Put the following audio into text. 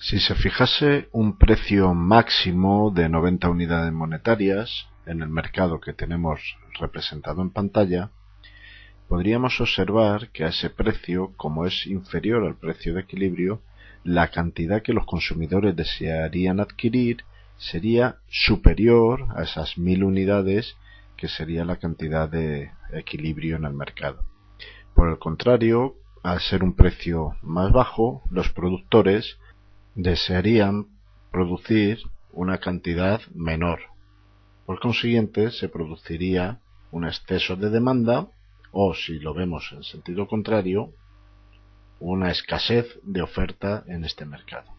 Si se fijase un precio máximo de 90 unidades monetarias en el mercado que tenemos representado en pantalla, podríamos observar que a ese precio, como es inferior al precio de equilibrio, la cantidad que los consumidores desearían adquirir sería superior a esas mil unidades que sería la cantidad de equilibrio en el mercado. Por el contrario, al ser un precio más bajo, los productores desearían producir una cantidad menor. Por consiguiente, se produciría un exceso de demanda o, si lo vemos en sentido contrario, una escasez de oferta en este mercado.